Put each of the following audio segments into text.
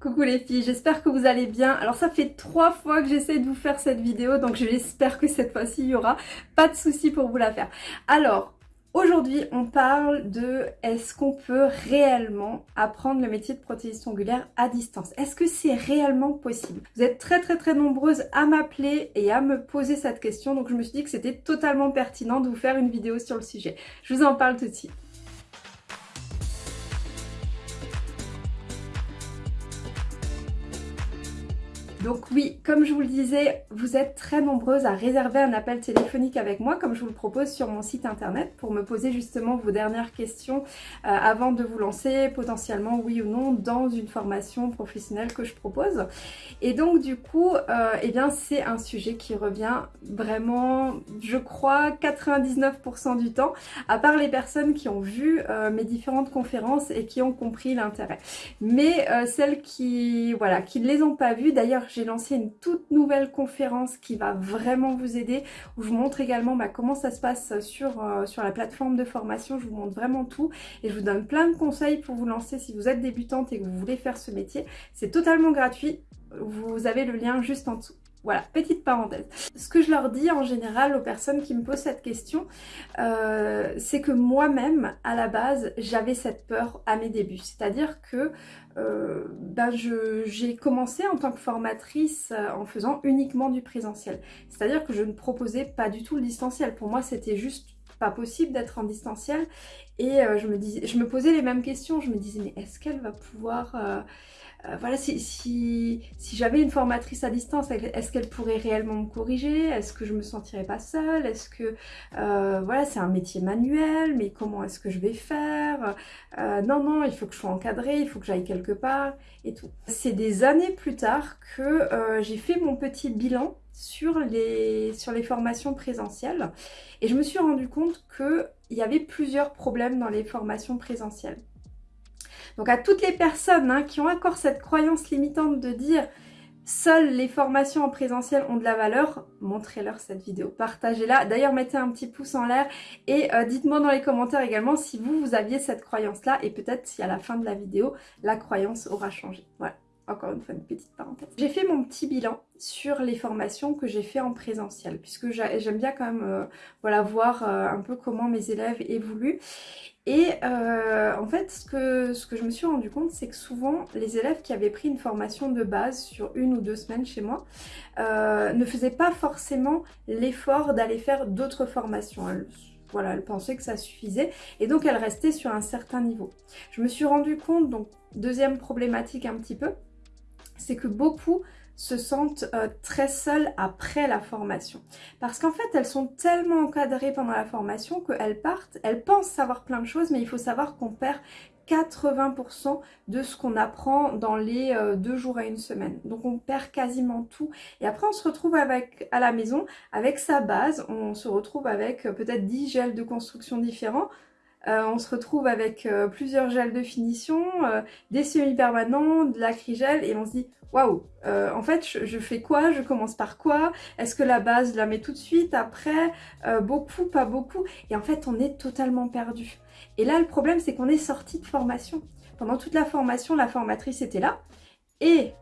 Coucou les filles, j'espère que vous allez bien. Alors ça fait trois fois que j'essaie de vous faire cette vidéo, donc j'espère que cette fois-ci il y aura pas de soucis pour vous la faire. Alors, Aujourd'hui, on parle de est-ce qu'on peut réellement apprendre le métier de prothésiste ongulaire à distance? Est-ce que c'est réellement possible? Vous êtes très très très nombreuses à m'appeler et à me poser cette question, donc je me suis dit que c'était totalement pertinent de vous faire une vidéo sur le sujet. Je vous en parle tout de suite. Donc oui, comme je vous le disais, vous êtes très nombreuses à réserver un appel téléphonique avec moi, comme je vous le propose sur mon site internet, pour me poser justement vos dernières questions euh, avant de vous lancer potentiellement, oui ou non, dans une formation professionnelle que je propose. Et donc du coup, euh, eh bien c'est un sujet qui revient vraiment, je crois, 99% du temps, à part les personnes qui ont vu euh, mes différentes conférences et qui ont compris l'intérêt. Mais celles qui, voilà, qui ne les ont pas vues, d'ailleurs j'ai lancé une toute nouvelle conférence qui va vraiment vous aider, où je vous montre également bah, comment ça se passe sur, euh, sur la plateforme de formation, je vous montre vraiment tout et je vous donne plein de conseils pour vous lancer si vous êtes débutante et que vous voulez faire ce métier. C'est totalement gratuit, vous avez le lien juste en dessous. Voilà, petite parenthèse. Ce que je leur dis en général aux personnes qui me posent cette question, euh, c'est que moi-même, à la base, j'avais cette peur à mes débuts. C'est-à-dire que euh, ben j'ai commencé en tant que formatrice euh, en faisant uniquement du présentiel. C'est-à-dire que je ne proposais pas du tout le distanciel. Pour moi, c'était juste pas possible d'être en distanciel. Et je, me je me posais les mêmes questions. Je me disais, mais est-ce qu'elle va pouvoir euh, voilà, si, si, j'avais une formatrice à distance, est-ce qu'elle pourrait réellement me corriger? Est-ce que je me sentirais pas seule? Est-ce que, euh, voilà, c'est un métier manuel, mais comment est-ce que je vais faire? Euh, Non, non, il faut que je sois encadrée, il faut que j'aille quelque part et tout. C'est des années plus tard que j'ai fait mon petit bilan sur les, sur les formations présentielles et je me suis rendu compte qu'il y avait plusieurs problèmes dans les formations présentielles. Donc à toutes les personnes hein, qui ont encore cette croyance limitante de dire seules les formations en présentiel ont de la valeur, montrez-leur cette vidéo, partagez-la. D'ailleurs, mettez un petit pouce en l'air et euh, dites-moi dans les commentaires également si vous, vous aviez cette croyance-là et peut-être si à la fin de la vidéo, la croyance aura changé. Voilà encore une fois une petite parenthèse. J'ai fait mon petit bilan sur les formations que j'ai fait en présentiel puisque j'aime bien quand même euh, voilà, voir euh, un peu comment mes élèves évoluent et euh, en fait ce que, ce que je me suis rendu compte c'est que souvent les élèves qui avaient pris une formation de base sur une ou deux semaines chez moi ne faisaient pas forcément l'effort d'aller faire d'autres formations. voilà, elle pensait que ça suffisait et donc elle restait sur un certain niveau. Je me suis rendu compte, donc deuxième problématique un petit peu, c'est que beaucoup se sentent euh, très seules après la formation. Parce qu'en fait, elles sont tellement encadrées pendant la formation qu'elles partent, elles pensent savoir plein de choses, mais il faut savoir qu'on perd 80% de ce qu'on apprend dans les euh, deux jours à une semaine. Donc on perd quasiment tout. Et après on se retrouve à la maison avec sa base, on se retrouve avec euh, peut-être 10 gels de construction différents, euh, on se retrouve avec euh, plusieurs gels de finition, euh, des semi-permanents, de l'acrygel et on se dit waouh, en fait je, fais quoi? Je commence par quoi? Est-ce que la base je la mets tout de suite après? Beaucoup, pas beaucoup Et en fait on est totalement perdu. Et là le problème c'est qu'on est sorti de formation. Pendant toute la formation, la formatrice était là et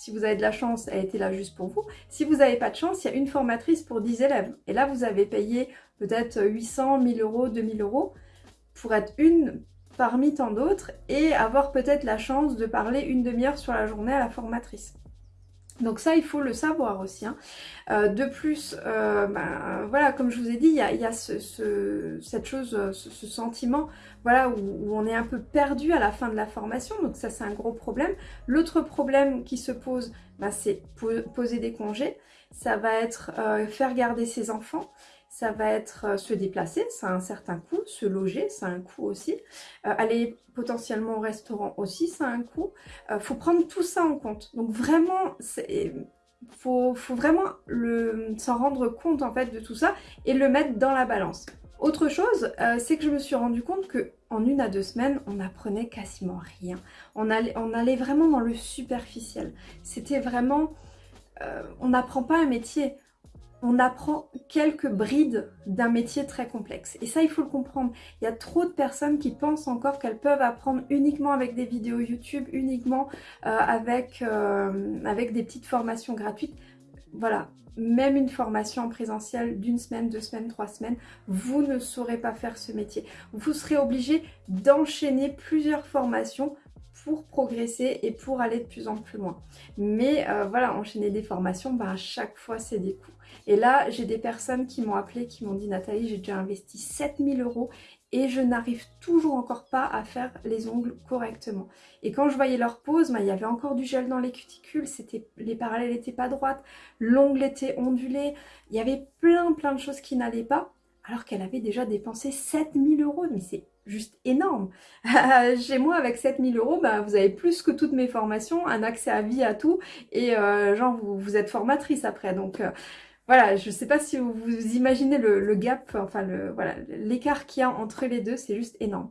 si vous avez de la chance, elle était là juste pour vous. Si vous n'avez pas de chance, il y a une formatrice pour 10 élèves. Et là, vous avez payé peut-être 800, 1000 euros, 2000 euros pour être une parmi tant d'autres et avoir peut-être la chance de parler une demi-heure sur la journée à la formatrice. Donc ça, il faut le savoir aussi. Hein. Euh, de plus, euh, ben, voilà, comme je vous ai dit, il y a, cette chose, ce, sentiment voilà, où, on est un peu perdu à la fin de la formation. Donc ça, c'est un gros problème. L'autre problème qui se pose, ben, c'est poser des congés. Ça va être euh, faire garder ses enfants ça va être euh, se déplacer, ça a un certain coût, se loger, ça a un coût aussi, euh, aller potentiellement au restaurant aussi, ça a un coût. Il euh, faut prendre tout ça en compte. Donc vraiment, il faut, vraiment s'en rendre compte en fait de tout ça et le mettre dans la balance. Autre chose, c'est que je me suis rendu compte que en une à deux semaines, on apprenait quasiment rien. On allait vraiment dans le superficiel. C'était vraiment... on n'apprend pas un métier on apprend quelques brides d'un métier très complexe. Et ça, il faut le comprendre. Il y a trop de personnes qui pensent encore qu'elles peuvent apprendre uniquement avec des vidéos YouTube, uniquement euh, avec, euh, avec des petites formations gratuites. Voilà, même une formation en présentiel d'une semaine, deux semaines, trois semaines, vous ne saurez pas faire ce métier. Vous serez obligé d'enchaîner plusieurs formations pour progresser et pour aller de plus en plus loin. Mais euh, voilà, enchaîner des formations, bah, à chaque fois c'est des coûts. Et là, j'ai des personnes qui m'ont appelé, qui m'ont dit Nathalie, j'ai déjà investi 7000 euros et je n'arrive toujours encore pas à faire les ongles correctement. Et quand je voyais leur pose, bah, il y avait encore du gel dans les cuticules, les parallèles n'étaient pas droites, l'ongle était ondulé, il y avait plein plein de choses qui n'allaient pas alors qu'elle avait déjà dépensé 7000 euros. Mais c'est juste énorme. Chez moi, avec 7000 euros, bah, vous avez plus que toutes mes formations, un accès à vie à tout, et euh, genre, vous, êtes formatrice après. Donc, euh, voilà, je ne sais pas si vous, vous imaginez le, gap, enfin, le voilà l'écart qu'il y a entre les deux, c'est juste énorme.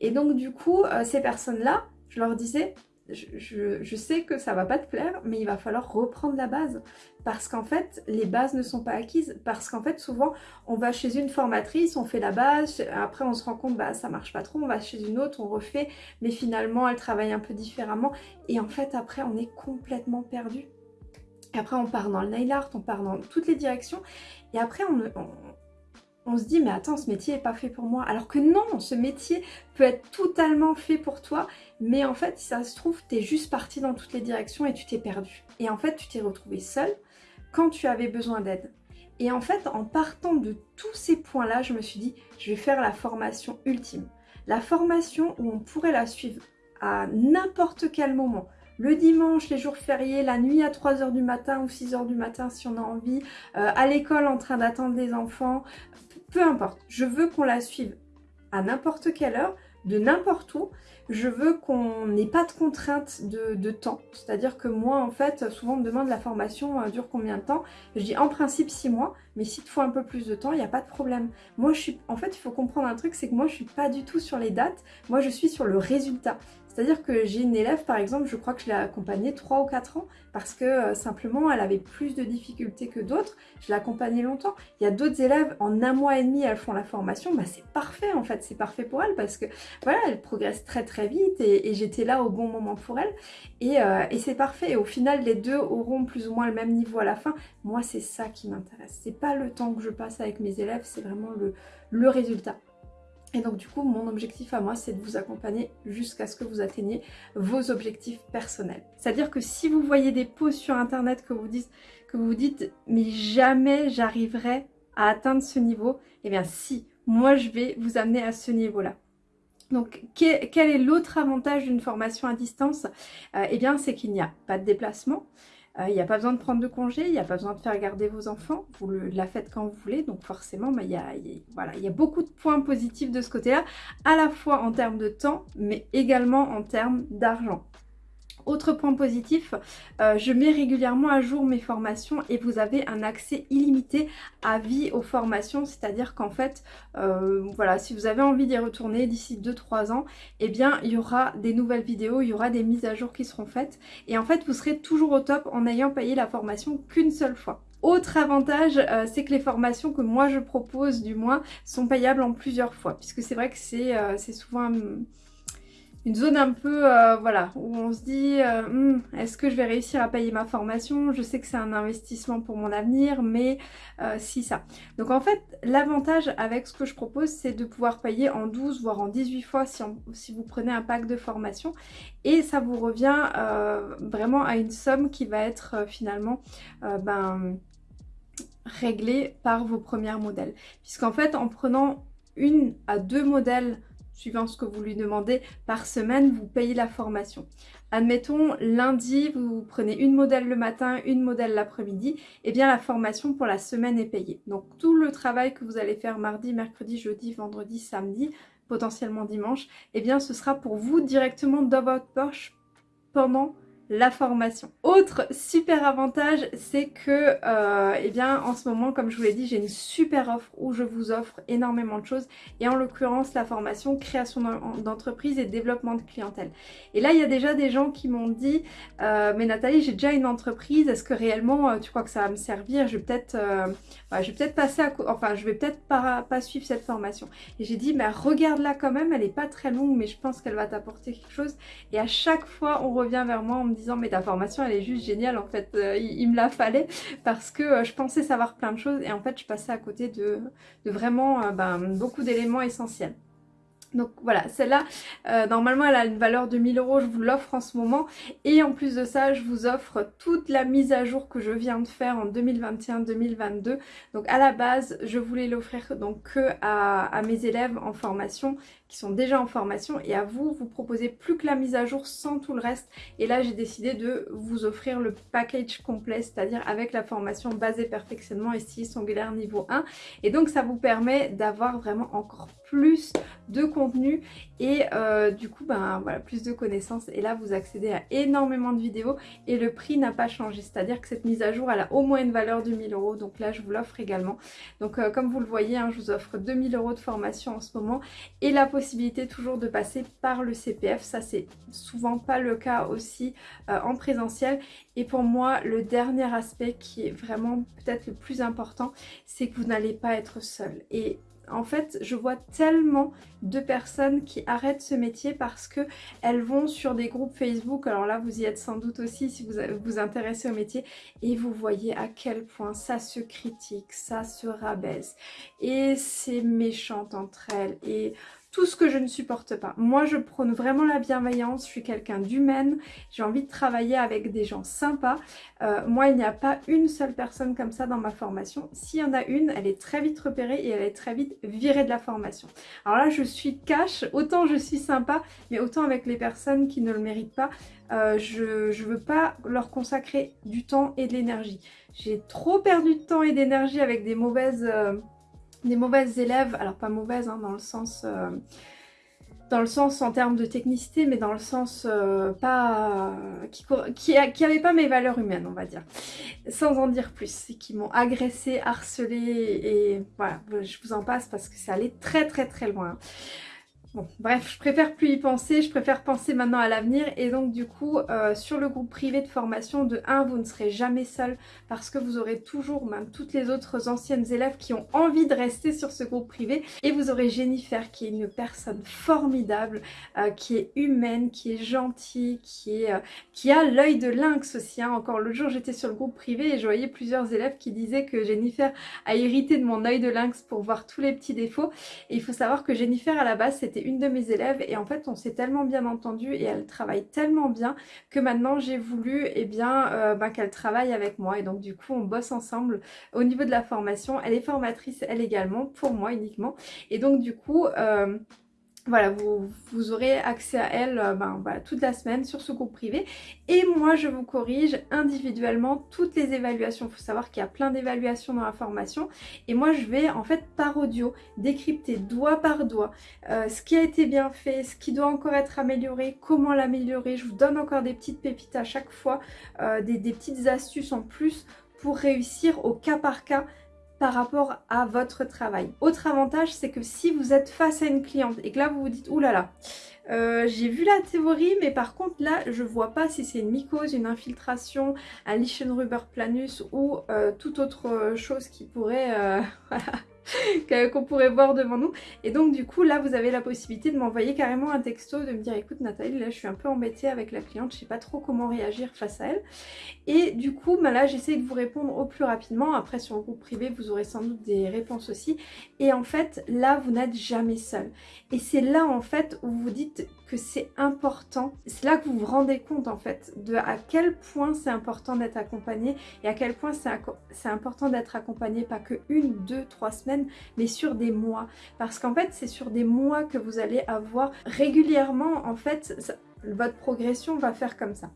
Et donc, du coup, euh, ces personnes-là, je leur disais, je, sais que ça va pas te plaire, mais il va falloir reprendre la base. Parce qu'en fait, les bases ne sont pas acquises. Parce qu'en fait, souvent, on va chez une formatrice, on fait la base, après on se rend compte, bah ça marche pas trop, on va chez une autre, on refait, mais finalement, elle travaille un peu différemment. Et en fait, après, on est complètement perdu. Après, on part dans le nail art, on part dans toutes les directions. Et après, on, se dit mais attends ce métier n'est pas fait pour moi. Alors que non ce métier peut être totalement fait pour toi mais en fait si ça se trouve tu es juste parti dans toutes les directions et tu t'es perdu. Et en fait tu t'es retrouvé seul quand tu avais besoin d'aide. Et en fait en partant de tous ces points là je me suis dit je vais faire la formation ultime. La formation où on pourrait la suivre à n'importe quel moment le dimanche, les jours fériés, la nuit à 3h du matin ou 6h du matin si on a envie, euh, à l'école en train d'attendre les enfants, peu importe. Je veux qu'on la suive à n'importe quelle heure, de n'importe où. Je veux qu'on n'ait pas de contrainte de, temps. C'est-à-dire que moi, en fait, souvent on me demande la formation euh, dure combien de temps? Je dis en principe 6 mois, mais s'il te faut un peu plus de temps, il n'y a pas de problème. Moi, je suis, en fait, il faut comprendre un truc, c'est que moi, je suis pas du tout sur les dates. Moi, je suis sur le résultat. C'est-à-dire que j'ai une élève, par exemple, je crois que je l'ai accompagnée 3 ou 4 ans parce que euh, simplement, elle avait plus de difficultés que d'autres. Je l'ai accompagnée longtemps. Il y a d'autres élèves, en un mois et demi, elles font la formation. Bah, c'est parfait, en fait. C'est parfait pour elles parce que, voilà, elles progressent très, très vite et, j'étais là au bon moment pour elles. Et, euh, et c'est parfait. Et au final, les deux auront plus ou moins le même niveau à la fin. Moi, c'est ça qui m'intéresse. C'est pas le temps que je passe avec mes élèves, c'est vraiment le résultat. Et donc du coup, mon objectif à moi, c'est de vous accompagner jusqu'à ce que vous atteigniez vos objectifs personnels. C'est-à-dire que si vous voyez des posts sur internet que vous dites, que vous dites mais jamais j'arriverai à atteindre ce niveau, eh bien si, moi je vais vous amener à ce niveau-là. Donc, quel est l'autre avantage d'une formation à distance? Euh, Eh bien, c'est qu'il n'y a pas de déplacement, il euh, n'y a pas besoin de prendre de congé, il n'y a pas besoin de faire garder vos enfants, vous la faites quand vous voulez, donc forcément bah, il y, a, voilà, y a beaucoup de points positifs de ce côté-là, à la fois en termes de temps, mais également en termes d'argent. Autre point positif, euh, je mets régulièrement à jour mes formations et vous avez un accès illimité à vie aux formations, c'est-à-dire qu'en fait, euh, voilà, si vous avez envie d'y retourner d'ici 2-3 ans, eh bien, il y aura des nouvelles vidéos, il y aura des mises à jour qui seront faites et en fait, vous serez toujours au top en ayant payé la formation qu'une seule fois. Autre avantage, euh, c'est que les formations que moi je propose du moins sont payables en plusieurs fois, puisque c'est vrai que c'est souvent une zone un peu, euh, voilà, où on se dit, euh, hmm, est-ce que je vais réussir à payer ma formation? Je sais que c'est un investissement pour mon avenir, mais euh, si ça. Donc en fait, l'avantage avec ce que je propose, c'est de pouvoir payer en 12, voire en 18 fois si, vous prenez un pack de formation. Et ça vous revient vraiment à une somme qui va être finalement, ben réglée par vos premiers modèles. Puisqu'en fait, en prenant une à deux modèles suivant ce que vous lui demandez, par semaine, vous payez la formation. Admettons, lundi, vous prenez une modèle le matin, une modèle l'après-midi, et eh bien la formation pour la semaine est payée. Donc tout le travail que vous allez faire mardi, mercredi, jeudi, vendredi, samedi, potentiellement dimanche, et eh bien ce sera pour vous directement dans votre poche pendant la formation. Autre super avantage, c'est que euh, eh bien, en ce moment, comme je vous l'ai dit, j'ai une super offre où je vous offre énormément de choses et en l'occurrence la formation création d'entreprise et développement de clientèle. Et là, il y a déjà des gens qui m'ont dit euh, mais Nathalie, j'ai déjà une entreprise, est-ce que réellement euh, tu crois que ça va me servir? Je vais peut-être passer à enfin je vais peut-être pas, suivre cette formation. Et j'ai dit mais regarde-la quand même, elle est pas très longue mais je pense qu'elle va t'apporter quelque chose. Et à chaque fois, on revient vers moi en me disant mais ta formation elle est juste géniale en fait, euh, il, me la fallait parce que euh, je pensais savoir plein de choses et en fait je passais à côté de, vraiment euh, ben, beaucoup d'éléments essentiels. Donc voilà, celle-là, normalement elle a une valeur de 1000 euros, je vous l'offre en ce moment. Et en plus de ça, je vous offre toute la mise à jour que je viens de faire en 2021-2022. Donc à la base, je voulais l'offrir donc que à, mes élèves en formation qui sont déjà en formation et à vous, vous proposez plus que la mise à jour sans tout le reste. Et là, j'ai décidé de vous offrir le package complet, c'est-à-dire avec la formation basée perfectionnement et style angulaire niveau 1. Et donc, ça vous permet d'avoir vraiment encore plus de contenu et euh, du coup, ben voilà, plus de connaissances. Et là, vous accédez à énormément de vidéos et le prix n'a pas changé. C'est-à-dire que cette mise à jour, elle a au moins une valeur de 1000 euros. Donc là, je vous l'offre également. Donc euh, comme vous le voyez, hein, je vous offre 2000 euros de formation en ce moment et la possibilité toujours de passer par le CPF. Ça, c'est souvent pas le cas aussi euh, en présentiel. Et pour moi, le dernier aspect qui est vraiment peut-être le plus important, c'est que vous n'allez pas être seul. Et en fait, je vois tellement de personnes qui arrêtent ce métier parce que elles vont sur des groupes Facebook, alors là vous y êtes sans doute aussi si vous vous intéressez au métier, et vous voyez à quel point ça se critique, ça se rabaisse, et c'est méchant entre elles, et tout ce que je ne supporte pas. Moi, je prône vraiment la bienveillance, je suis quelqu'un d'humaine, j'ai envie de travailler avec des gens sympas. Euh, moi, il n'y a pas une seule personne comme ça dans ma formation. S'il y en a une, elle est très vite repérée et elle est très vite virée de la formation. Alors là, je suis cash, autant je suis sympa, mais autant avec les personnes qui ne le méritent pas, euh, je ne veux pas leur consacrer du temps et de l'énergie. J'ai trop perdu de temps et d'énergie avec des mauvaises... Euh, des mauvaises élèves, alors pas mauvaises hein, dans le sens... Euh, dans le sens en termes de technicité, mais dans le sens euh, pas qui, qui, pas mes valeurs humaines, on va dire. Sans en dire plus, qui m'ont agressé, harcelé, et voilà, je vous en passe parce que c'est allé très très très loin. Bref, je préfère plus y penser, je préfère penser maintenant à l'avenir et donc du coup euh, sur le groupe privé de formation de 1 vous ne serez jamais seul parce que vous aurez toujours même toutes les autres anciennes élèves qui ont envie de rester sur ce groupe privé et vous aurez Jennifer qui est une personne formidable, euh, qui est humaine, qui est gentille, qui, est, euh, qui a l'œil de lynx aussi. Hein. Encore le jour j'étais sur le groupe privé et je voyais plusieurs élèves qui disaient que Jennifer a hérité de mon œil de lynx pour voir tous les petits défauts et il faut savoir que Jennifer à la base c'était une de mes élèves et en fait on s'est tellement bien entendu et elle travaille tellement bien que maintenant j'ai voulu et eh bien euh, bah, qu'elle travaille avec moi et donc du coup on bosse ensemble au niveau de la formation. Elle est formatrice elle également pour moi uniquement et donc du coup euh, voilà, vous, aurez accès à elle euh, ben, toute la semaine sur ce groupe privé. Et moi, je vous corrige individuellement toutes les évaluations. Il faut savoir qu'il y a plein d'évaluations dans la formation. Et moi, je vais en fait par audio décrypter doigt par doigt euh, ce qui a été bien fait, ce qui doit encore être amélioré, comment l'améliorer. Je vous donne encore des petites pépites à chaque fois, euh, des petites astuces en plus pour réussir au cas par cas par rapport à votre travail. Autre avantage, c'est que si vous êtes face à une cliente et que là vous vous dites « Ouh là là, euh, j'ai vu la théorie, mais par contre là, je vois pas si c'est une mycose, une infiltration, un Lichen planus ou euh, toute autre chose qui pourrait... Euh, qu'on pourrait voir devant nous. Et donc du coup là vous avez la possibilité de m'envoyer carrément un texto, de me dire écoute Nathalie là je suis un peu embêtée avec la cliente, je sais pas trop comment réagir face à elle. Et du coup bah, là j'essaie de vous répondre au plus rapidement, après sur le groupe privé vous aurez sans doute des réponses aussi. Et en fait là vous n'êtes jamais seul. Et c'est là en fait où vous dites que c'est important, c'est là que vous vous rendez compte en fait de à quel point c'est important d'être accompagné et à quel point c'est important d'être accompagné pas que une, deux, trois semaines mais sur des mois. Parce qu'en fait c'est sur des mois que vous allez avoir régulièrement en fait votre progression va faire comme ça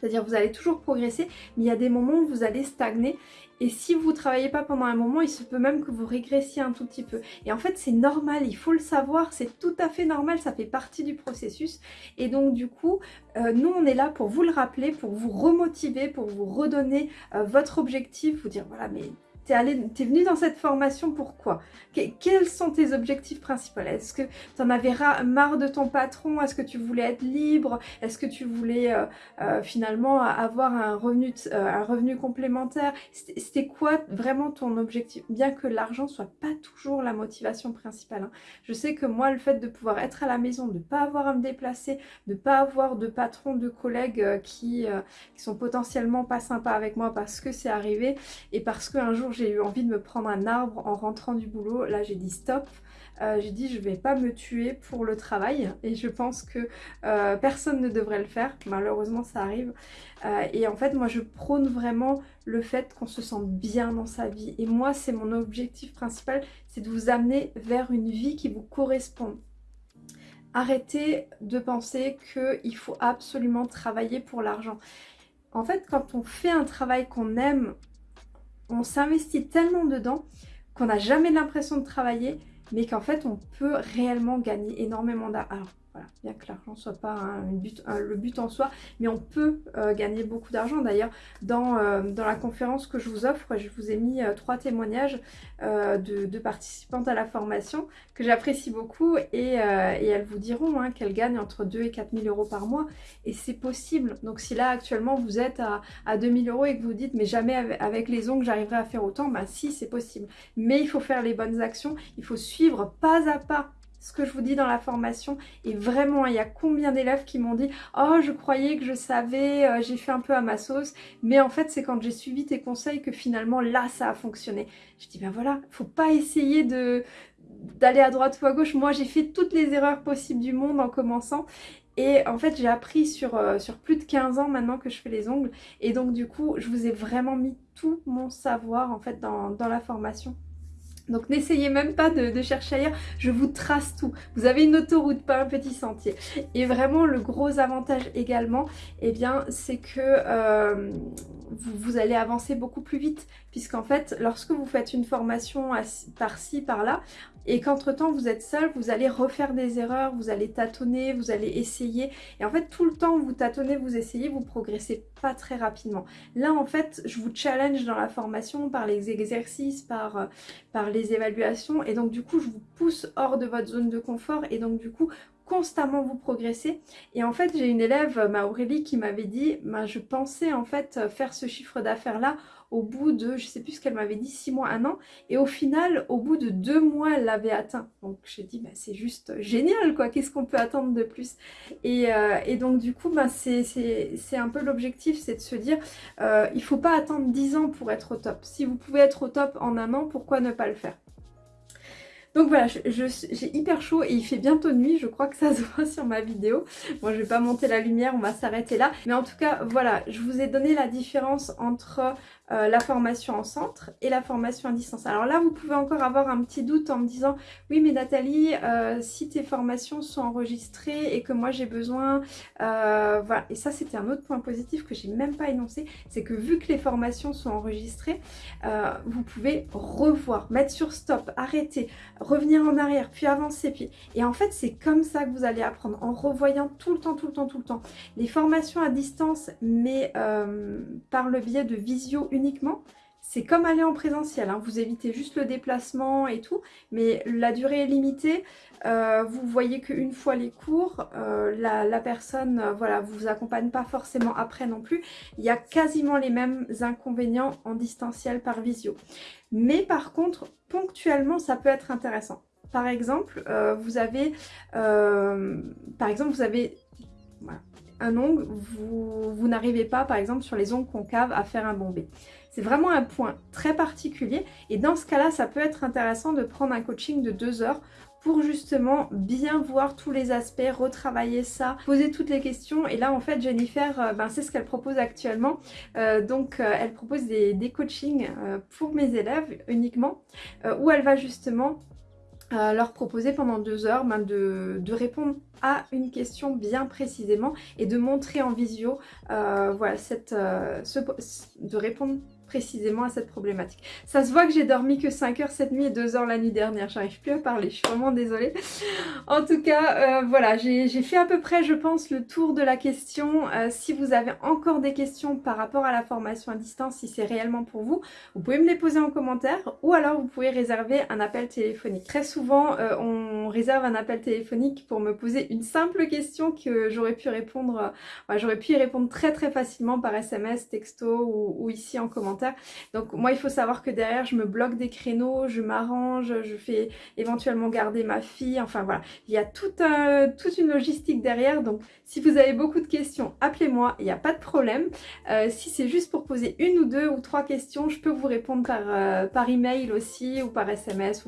C'est-à-dire vous allez toujours progresser, mais il y a des moments où vous allez stagner. Et si vous ne travaillez pas pendant un moment, il se peut même que vous régressiez un tout petit peu. Et en fait, c'est normal, il faut le savoir, c'est tout à fait normal, ça fait partie du processus. Et donc du coup, euh, nous on est là pour vous le rappeler, pour vous remotiver, pour vous redonner euh, votre objectif, vous dire voilà, mais T'es es venu dans cette formation pourquoi? Quels sont tes objectifs principaux? Est-ce que tu en avais marre de ton patron? Est-ce que tu voulais être libre? Est-ce que tu voulais euh, euh, finalement avoir un revenu, euh, un revenu complémentaire? C'était quoi vraiment ton objectif? Bien que l'argent soit pas toujours la motivation principale. Hein. Je sais que moi, le fait de pouvoir être à la maison, de ne pas avoir à me déplacer, de ne pas avoir de patron, de collègues qui, qui sont potentiellement pas sympas avec moi parce que c'est arrivé et parce qu'un jour j'ai eu envie de me prendre un arbre en rentrant du boulot. Là, j'ai dit stop. Euh, j'ai dit je vais pas me tuer pour le travail et je pense que euh, personne ne devrait le faire. Malheureusement, ça arrive. Euh, et en fait, moi, je prône vraiment le fait qu'on se sente bien dans sa vie. Et moi, c'est mon objectif principal, c'est de vous amener vers une vie qui vous correspond. Arrêtez de penser qu'il faut absolument travailler pour l'argent. En fait, quand on fait un travail qu'on aime, on s'investit tellement dedans qu'on n'a jamais l'impression de travailler, mais qu'en fait on peut réellement gagner énormément d'argent. Voilà, bien que l'argent soit pas le but en soi, mais on peut euh, gagner beaucoup d'argent. D'ailleurs, dans, euh, dans, la conférence que je vous offre, je vous ai mis euh, trois témoignages de, participantes à la formation que j'apprécie beaucoup et, elles vous diront hein, qu'elles gagnent entre 2 et 4 000 euros par mois et c'est possible. Donc si là actuellement vous êtes à, à 2 000 euros et que vous dites mais jamais avec les ongles j'arriverai à faire autant, bah si c'est possible. Mais il faut faire les bonnes actions, il faut suivre pas à pas ce que je vous dis dans la formation. Et vraiment, il y a combien d'élèves qui m'ont dit « Oh, je croyais que je savais, euh, j'ai fait un peu à ma sauce. » Mais en fait, c'est quand j'ai suivi tes conseils que finalement, là, ça a fonctionné. Je dis « Ben voilà, faut pas essayer d'aller à droite ou à gauche. Moi, j'ai fait toutes les erreurs possibles du monde en commençant. Et en fait, j'ai appris sur, euh, plus de 15 ans maintenant que je fais les ongles. Et donc, du coup, je vous ai vraiment mis tout mon savoir en fait dans la formation. Donc n'essayez même pas de, chercher ailleurs, je vous trace tout. Vous avez une autoroute, pas un petit sentier. Et vraiment le gros avantage également, eh bien c'est que euh, vous, allez avancer beaucoup plus vite. Puisqu'en fait, lorsque vous faites une formation par-ci, par-là, et qu'entre-temps vous êtes seul, vous allez refaire des erreurs, vous allez tâtonner, vous allez essayer. Et en fait, tout le temps vous tâtonnez, vous essayez, vous progressez pas très rapidement. Là, en fait, je vous challenge dans la formation par les exercices, par, euh, par les évaluations. Et donc, du coup, je vous pousse hors de votre zone de confort. Et donc, du coup, constamment vous progresser. Et en fait, j'ai une élève, ma Aurélie, qui m'avait dit, bah, je pensais en fait faire ce chiffre d'affaires là au bout de, je sais plus ce qu'elle m'avait dit, six mois, un an. Et au final, au bout de deux mois, elle l'avait atteint. Donc j'ai dit, bah, c'est juste génial, quoi. Qu'est-ce qu'on peut attendre de plus? Et, euh, et, donc du coup, bah, c'est un peu l'objectif, c'est de se dire, euh, il faut pas attendre dix ans pour être au top. Si vous pouvez être au top en un an, pourquoi ne pas le faire? Donc voilà, j'ai hyper chaud et il fait bientôt nuit, je crois que ça se voit sur ma vidéo. Bon, je vais pas monter la lumière, on va s'arrêter là. Mais en tout cas, voilà, je vous ai donné la différence entre euh, la formation en centre et la formation à distance. Alors là, vous pouvez encore avoir un petit doute en me disant « Oui, mais Nathalie, euh, si tes formations sont enregistrées et que moi j'ai besoin... Euh, voilà. Et ça, c'était un autre point positif que j'ai même pas énoncé. C'est que vu que les formations sont enregistrées, vous pouvez revoir, mettre sur stop, arrêter, revenir en arrière, puis avancer. Puis... Et en fait, c'est comme ça que vous allez apprendre, en revoyant tout le temps, tout le temps, tout le temps. Les formations à distance, mais par le biais de visio uniquement, c'est comme aller en présentiel, hein. vous évitez juste le déplacement et tout, mais la durée est limitée, euh, vous voyez qu'une fois les cours, euh, la, personne euh, voilà, vous accompagne pas forcément après non plus, il y a quasiment les mêmes inconvénients en distanciel par visio. Mais par contre, ponctuellement, ça peut être intéressant. Par exemple, vous avez, par exemple, vous avez un ongle, vous, n'arrivez pas par exemple sur les ongles concaves à faire un bombé. C'est vraiment un point très particulier et dans ce cas-là, ça peut être intéressant de prendre un coaching de deux heures pour justement bien voir tous les aspects, retravailler ça, poser toutes les questions. Et là, en fait, Jennifer, euh, ben, c'est ce qu'elle propose actuellement. Euh, donc, euh, elle propose des, des coachings pour mes élèves uniquement, où elle va justement leur proposer pendant deux heures ben, de, répondre à une question bien précisément et de montrer en visio voilà, cette, de répondre précisément à cette problématique. Ça se voit que j'ai dormi que 5 heures cette nuit et 2 heures la nuit dernière. J'arrive plus à parler, je suis vraiment désolée. En tout cas, euh, voilà, j'ai fait à peu près, je pense, le tour de la question. Euh, si vous avez encore des questions par rapport à la formation à distance, si c'est réellement pour vous, vous pouvez me les poser en commentaire ou alors vous pouvez réserver un appel téléphonique. Très souvent, euh, on réserve un appel téléphonique pour me poser une simple question que j'aurais pu répondre, j'aurais pu y répondre très très facilement par SMS, texto ou ici en commentaire. Donc moi il faut savoir que derrière je me bloque des créneaux, je m'arrange, je fais éventuellement garder ma fille, enfin voilà. Il y a toute, toute une logistique derrière donc si vous avez beaucoup de questions, appelez-moi, il n'y a pas de problème. Euh, si c'est juste pour poser une ou deux ou trois questions, je peux vous répondre par, euh, par email aussi ou par SMS.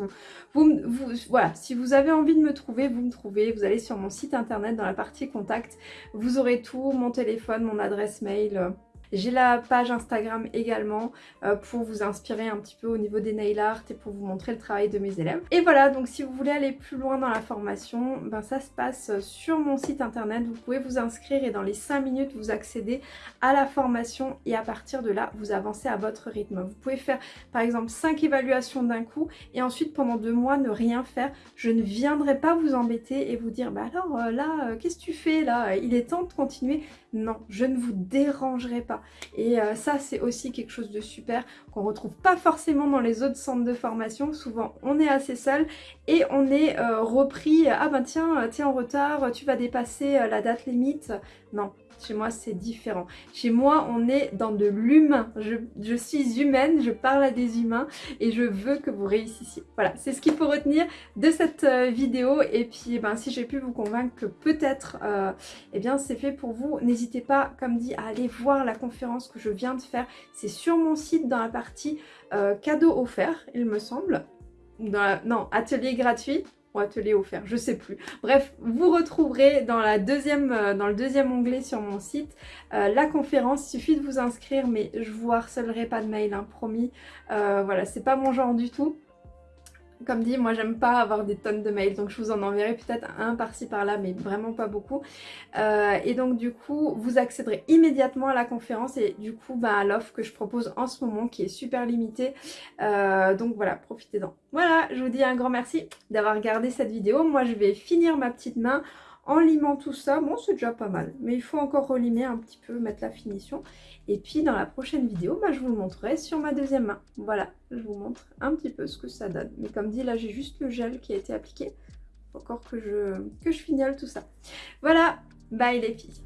Voilà, si vous avez envie de me trouver, vous me trouvez. Vous allez sur mon site internet dans la partie contact. Vous aurez tout, mon téléphone, mon adresse mail. J'ai la page Instagram également euh, pour vous inspirer un petit peu au niveau des nail art et pour vous montrer le travail de mes élèves. Et voilà, donc si vous voulez aller plus loin dans la formation, ben ça se passe sur mon site internet. Vous pouvez vous inscrire et dans les 5 minutes vous accédez à la formation et à partir de là vous avancez à votre rythme. Vous pouvez faire par exemple 5 évaluations d'un coup et ensuite pendant deux mois ne rien faire. Je ne viendrai pas vous embêter et vous dire bah alors euh, là euh, qu'est-ce que tu fais là? Il est temps de continuer. Non, je ne vous dérangerai pas. Et euh, ça, c'est aussi quelque chose de super qu'on retrouve pas forcément dans les autres centres de formation. Souvent, on est assez seul et on est euh, repris. Ah ben tiens, t'es en retard, tu vas dépasser euh, la date limite. Non, chez moi, c'est différent. Chez moi, on est dans de l'humain. Je, suis humaine, je parle à des humains et je veux que vous réussissiez. Voilà, c'est ce qu'il faut retenir de cette euh, vidéo. Et puis, eh ben, si j'ai pu vous convaincre que peut-être, euh, eh bien, c'est fait pour vous, n'hésitez pas, comme dit, à aller voir la conférence que je viens de faire. C'est sur mon site dans la partie euh, cadeau offert, il me semble. Non, atelier gratuit atelier offert, je sais plus. Bref, vous retrouverez dans, la deuxième, euh, dans le deuxième onglet sur mon site euh, la conférence. Il suffit de vous inscrire, mais je vous harcelerai pas de mail, hein, promis. Euh, voilà, c'est pas mon genre du tout. Comme dit, moi j'aime pas avoir des tonnes de mails, donc je vous en enverrai peut-être un par-ci par-là, mais vraiment pas beaucoup. Euh, et donc du coup, vous accéderez immédiatement à la conférence et du coup bah, à l'offre que je propose en ce moment qui est super limitée. Euh, donc voilà, profitez-en. Voilà, je vous dis un grand merci d'avoir regardé cette vidéo. Moi je vais finir ma petite main en limant tout ça. Bon, c'est déjà pas mal, mais il faut encore relimer un petit peu, mettre la finition. Et puis dans la prochaine vidéo, bah, je vous le montrerai sur ma deuxième main. Voilà, je vous montre un petit peu ce que ça donne. Mais comme dit, là j'ai juste le gel qui a été appliqué. Encore que je, que je fignole tout ça. Voilà, bye les filles